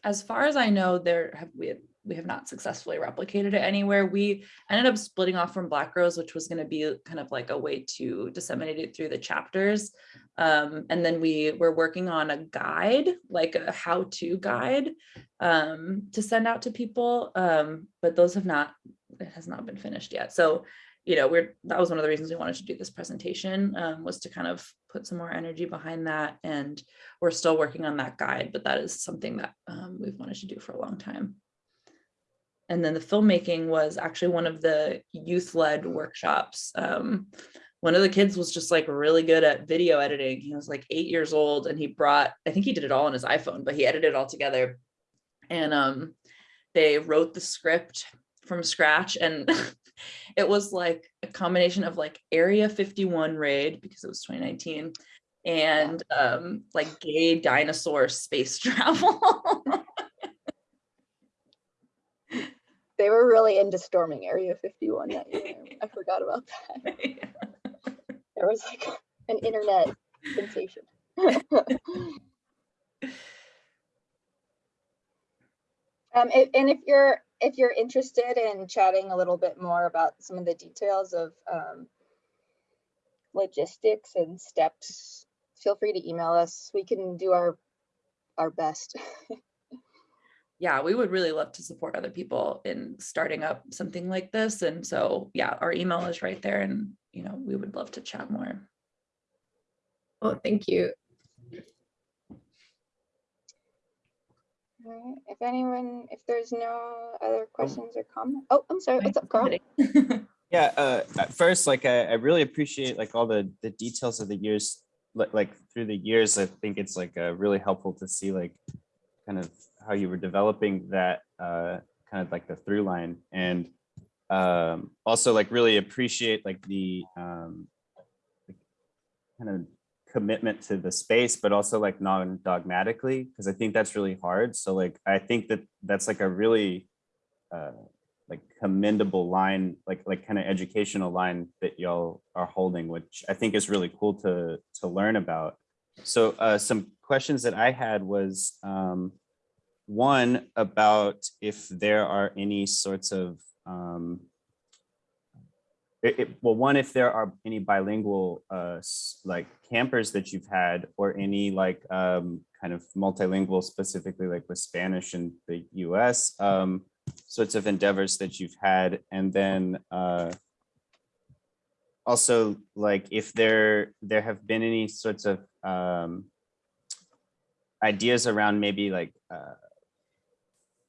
Speaker 2: as far as I know, there have we we have not successfully replicated it anywhere. We ended up splitting off from Black Rose, which was going to be kind of like a way to disseminate it through the chapters. Um, and then we were working on a guide, like a how-to guide, um, to send out to people. Um, but those have not it has not been finished yet. So, you know, we're, that was one of the reasons we wanted to do this presentation, um, was to kind of put some more energy behind that. And we're still working on that guide, but that is something that um, we've wanted to do for a long time. And then the filmmaking was actually one of the youth-led workshops. Um, one of the kids was just like really good at video editing. He was like eight years old and he brought, I think he did it all on his iPhone, but he edited it all together. And um, they wrote the script from scratch and it was like a combination of like Area 51 raid because it was 2019 and um, like gay dinosaur space travel.
Speaker 1: They were really into storming Area 51 that year. I forgot about that. There was like an internet sensation. Um, and if you're, if you're interested in chatting a little bit more about some of the details of, um, logistics and steps, feel free to email us. We can do our, our best.
Speaker 2: yeah, we would really love to support other people in starting up something like this. And so, yeah, our email is right there and, you know, we would love to chat more.
Speaker 7: Oh, thank you.
Speaker 1: Alright, If anyone, if there's no other questions or comments, oh, I'm sorry, what's up, Carl?
Speaker 3: Yeah, uh, at first, like I, I really appreciate like all the the details of the years, like like through the years. I think it's like uh, really helpful to see like kind of how you were developing that uh, kind of like the through line, and um, also like really appreciate like the um, kind of commitment to the space, but also like non-dogmatically, because I think that's really hard. So like I think that that's like a really uh, like commendable line, like like kind of educational line that y'all are holding, which I think is really cool to to learn about. So uh, some questions that I had was um, one about if there are any sorts of um, it, it- well, one, if there are any bilingual uh, like campers that you've had or any like um, kind of multilingual specifically like with Spanish in the US um, sorts of endeavors that you've had. And then uh, also like if there there have been any sorts of um, ideas around maybe like uh,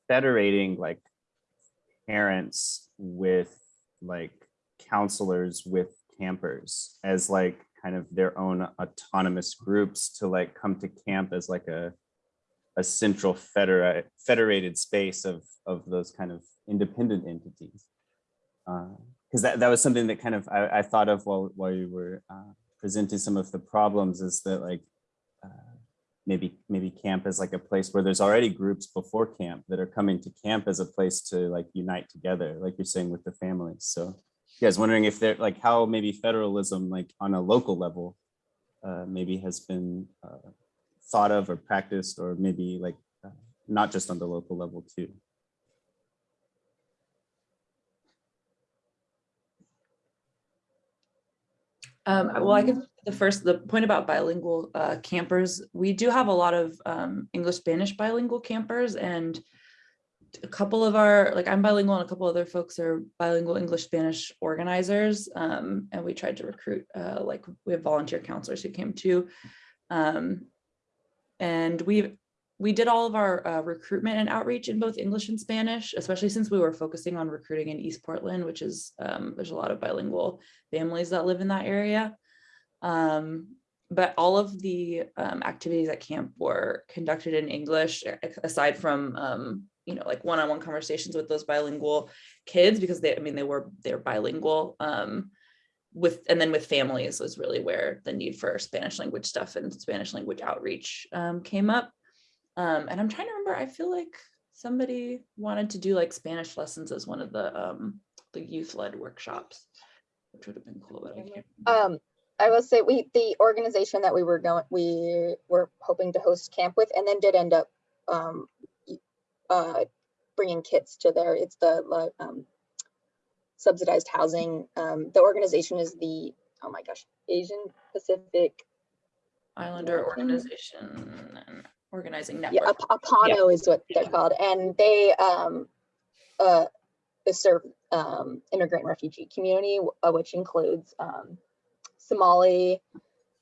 Speaker 3: federating like parents with like counselors with campers as like kind of their own autonomous groups to like come to camp as like a a central federa- federated space of of those kind of independent entities. Because that, that was something that kind of I, I thought of while while you were uh, presenting some of the problems is that like uh, maybe maybe camp is like a place where there's already groups before camp that are coming to camp as a place to like unite together like you're saying with the families so yeah, I was wondering if there like how maybe federalism like on a local level uh, maybe has been uh, thought of or practiced or maybe like uh, not just on the local level too.
Speaker 2: Um, well, I could, the first, the point about bilingual uh, campers, we do have a lot of um, English Spanish bilingual campers and a couple of our, like I'm bilingual and a couple other folks are bilingual English Spanish organizers. Um, and we tried to recruit, uh, like we have volunteer counselors who came too. Um, and we we did all of our uh, recruitment and outreach in both English and Spanish, especially since we were focusing on recruiting in East Portland, which is um, there's a lot of bilingual families that live in that area. Um, but all of the um, activities at camp were conducted in English, aside from um, you know like one-on-one conversations with those bilingual kids because they I mean they were they're bilingual. Um, with and then with families was really where the need for Spanish language stuff and Spanish language outreach um, came up. Um, and I'm trying to remember, I feel like somebody wanted to do like Spanish lessons as one of the um, the youth led workshops, which would have been cool, but I can't.
Speaker 1: Um, I will say we, the organization that we were going, we were hoping to host camp with and then did end up um, uh, bringing kits to there. It's the um, subsidized housing. Um, the organization is the, oh my gosh, Asian Pacific.
Speaker 2: Islander organization and organizing
Speaker 1: Yeah,
Speaker 2: network.
Speaker 1: Ap- Apano is what they're called. And they, um, uh, serve um, immigrant refugee community, uh, which includes um, Somali,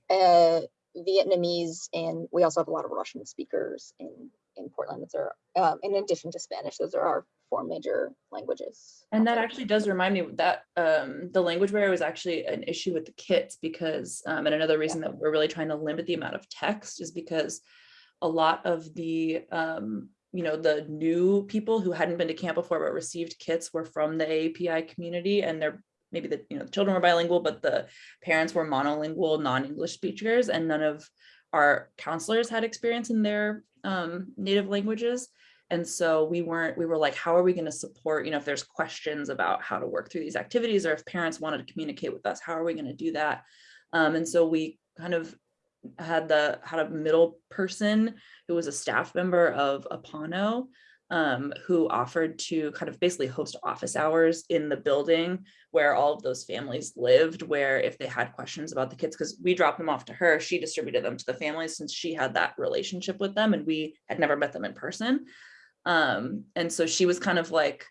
Speaker 1: uh, Vietnamese, and we also have a lot of Russian speakers in in Portland. Those are um, in addition to Spanish. Those are our four major languages.
Speaker 2: And that actually does remind me that um, the language barrier was actually an issue with the kits because, um, and another reason that we're really trying to limit the amount of text is because a lot of the, um, you know, the new people who hadn't been to camp before but received kits were from the API community and they're maybe the, you know, the children were bilingual, but the parents were monolingual, non-English speakers, and none of our counselors had experience in their um, native languages. And so we weren't, we were like, how are we going to support, you know, if there's questions about how to work through these activities or if parents wanted to communicate with us, how are we going to do that? Um, and so we kind of had the, had a middle person who was a staff member of Apano um, who offered to kind of basically host office hours in the building where all of those families lived, where if they had questions about the kids, because we dropped them off to her, she distributed them to the families since she had that relationship with them and we had never met them in person. Um, and so she was kind of like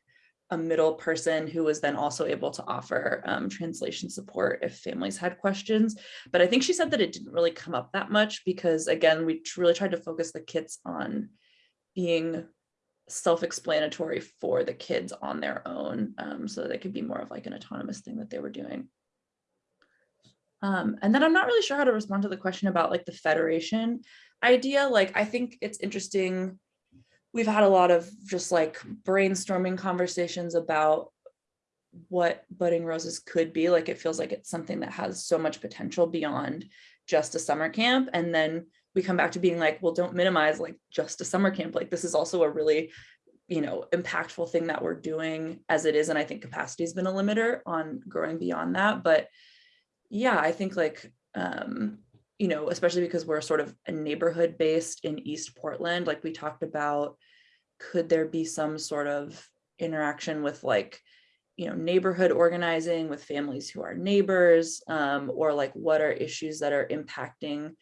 Speaker 2: a middle person who was then also able to offer um, translation support if families had questions. But I think she said that it didn't really come up that much because again, we really tried to focus the kits on being self-explanatory for the kids on their own um, so that it could be more of like an autonomous thing that they were doing. Um, and then I'm not really sure how to respond to the question about like the federation idea. Like, I think it's interesting. We've had a lot of just like brainstorming conversations about what budding roses could be like it feels like it's something that has so much potential beyond just a summer camp and then we come back to being like well don't minimize like just a summer camp. Like this is also a really you know impactful thing that we're doing as it is and i think capacity has been a limiter on growing beyond that. But yeah i think like um you know especially because we're sort of a neighborhood based in east portland like we talked about could there be some sort of interaction with like you know neighborhood organizing with families who are neighbors um, or like what are issues that are impacting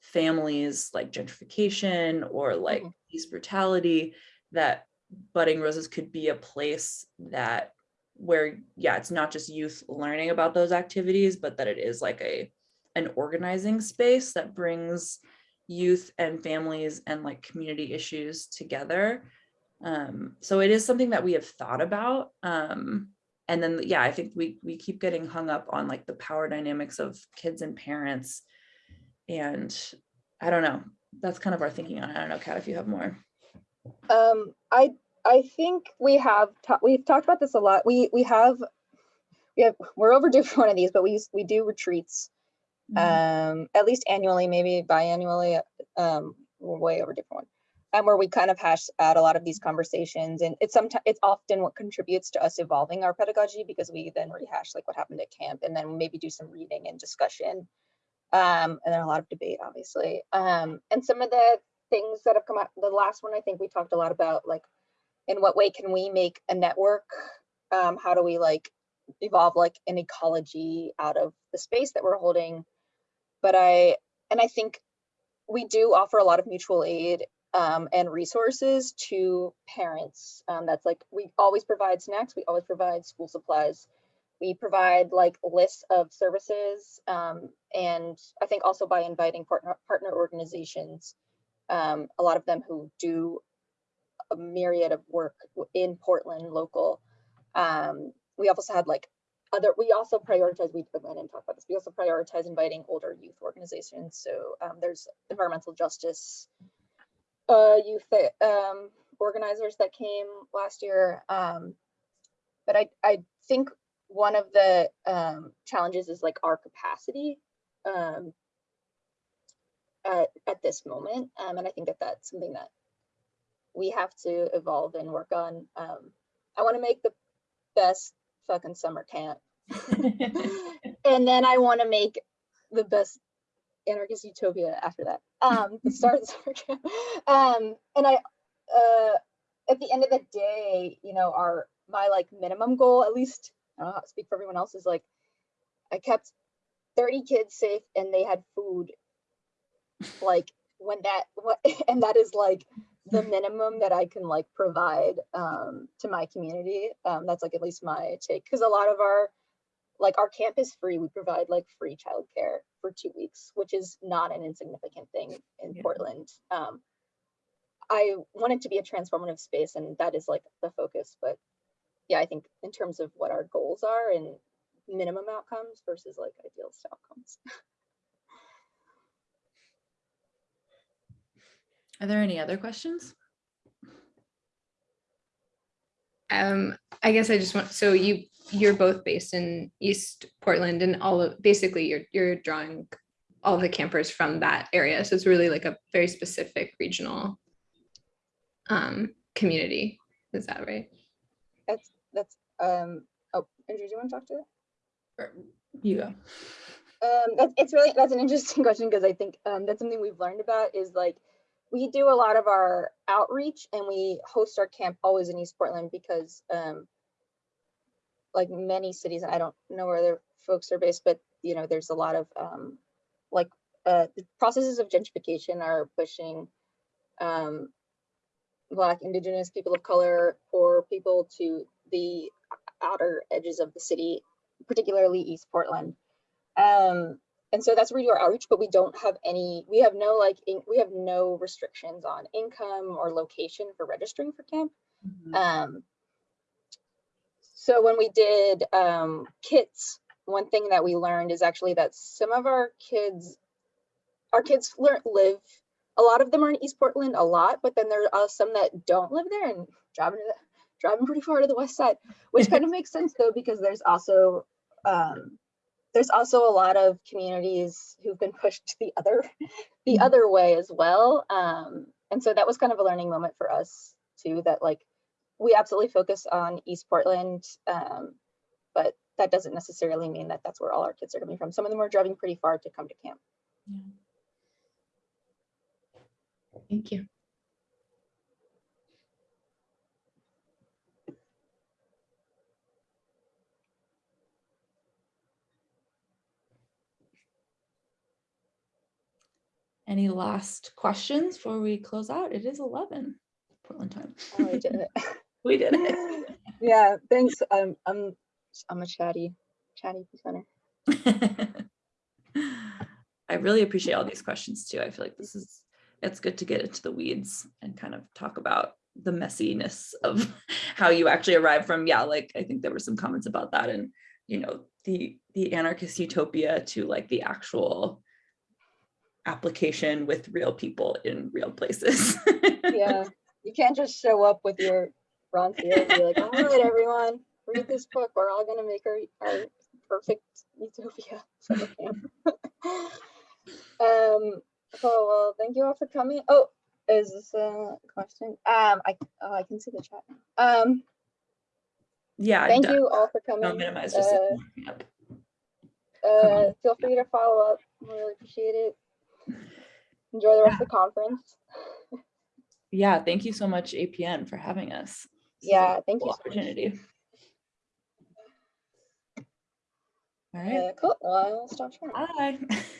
Speaker 2: families like gentrification or like
Speaker 1: Mhm.
Speaker 2: police brutality that budding roses could be a place that where yeah it's not just youth learning about those activities but that it is like a an organizing space that brings youth and families and like community issues together um so it is something that we have thought about um and then yeah i think we we keep getting hung up on like the power dynamics of kids and parents and i don't know that's kind of our thinking on it i don't know kat if you have more
Speaker 1: Um, I I think we have ta- we've talked about this a lot. We we have we have we're overdue for one of these, but we we do retreats um at least annually, maybe biannually. Um, we're way over different one. And where we kind of hash out a lot of these conversations, and it's sometimes it's often what contributes to us evolving our pedagogy because we then rehash like what happened at camp, and then maybe do some reading and discussion, um, and then a lot of debate, obviously. Um, and some of the things that have come out, the last one I think we talked a lot about, like in what way can we make a network? Um, how do we like evolve like an ecology out of the space that we're holding? But I, and I think we do offer a lot of mutual aid um, and resources to parents. Um, that's like, we always provide snacks, we always provide school supplies. We provide like lists of services um, and I think also by inviting partner, partner organizations, um, a lot of them who do a myriad of work in Portland local. Um, we also had like other, we also prioritize, we didn't talk about this, we also prioritize inviting older youth organizations. So um, there's environmental justice uh, youth um, organizers that came last year. Um, but I, I think one of the um, challenges is like our capacity um, at, at this moment. Um, and I think that that's something that we have to evolve and work on. Um, I want to make the best fucking summer camp. and then I want to make the best anarchist utopia after that. Um, the start of the summer camp. Um, and I, uh, at the end of the day, you know, our my like minimum goal, at least I don't know how to speak for everyone else, is like I kept 30 kids safe and they had food. Like when that what and that is like the minimum that I can like provide um, to my community. Um, that's like at least my take, because a lot of our like our camp is free. We provide like free childcare for two weeks, which is not an insignificant thing in
Speaker 2: Yeah.
Speaker 1: Portland. Um, I want it to be a transformative space, and that is like the focus. But yeah, I think in terms of what our goals are and minimum outcomes versus like idealist outcomes.
Speaker 2: Are there any other questions?
Speaker 7: Um, I guess I just want, so you, you're both based in East Portland and all of, basically you're, you're drawing all the campers from that area. So it's really like a very specific regional um, community. Is that right?
Speaker 1: That's that's um. Oh, Andrew, do you want to talk to it?
Speaker 2: You go.
Speaker 1: Um, that's it's really that's an interesting question because I think um, that's something we've learned about is like we do a lot of our outreach and we host our camp always in East Portland because um, like many cities, I don't know where other folks are based, but you know, there's a lot of um, like uh, the processes of gentrification are pushing um, Black, Indigenous, people of color, or people to the outer edges of the city, particularly East Portland. Um, and so that's where we do our outreach, but we don't have any, we have no like, in, we have no restrictions on income or location for registering for camp. Um, so when we did um, kits, one thing that we learned is actually that some of our kids, our kids learn live. A lot of them are in East Portland, a lot, but then there are some that don't live there and driving to the, driving pretty far to the west side, which kind of makes sense though because there's also um, there's also a lot of communities who've been pushed the other the
Speaker 2: Mhm.
Speaker 1: other way as well. Um, and so that was kind of a learning moment for us too. That like we absolutely focus on East Portland, um, but that doesn't necessarily mean that that's where all our kids are coming from. Some of them are driving pretty far to come to camp. Yeah.
Speaker 7: Thank you.
Speaker 2: Any last questions before we close out? It is 11 Portland time.
Speaker 1: Oh, we did it.
Speaker 2: We did it.
Speaker 1: yeah, thanks. Um, I'm I'm a chatty chatty presenter.
Speaker 2: I really appreciate all these questions too. I feel like this is, it's good to get into the weeds and kind of talk about the messiness of how you actually arrive from, yeah, like I think there were some comments about that and, you know, the, the anarchist utopia to like the actual application with real people in real places.
Speaker 1: yeah, you can't just show up with your Rancière and be like, all right, everyone, read this book. We're all gonna make our, our perfect utopia um, oh well, thank you all for coming. Oh, is this a question? Um, I oh, I can see the chat. Um,
Speaker 2: Yeah.
Speaker 1: thank
Speaker 2: done.
Speaker 1: you all for coming.
Speaker 2: Don't minimize just.
Speaker 1: Uh, uh, feel free to follow up. We really appreciate it. Enjoy the rest of the conference.
Speaker 2: Yeah, thank you so much APN for having us. This
Speaker 1: Yeah, thank
Speaker 2: cool
Speaker 1: you. so much.
Speaker 2: Opportunity. All right,
Speaker 1: Uh, cool. Well, I'll stop sharing.
Speaker 2: bye.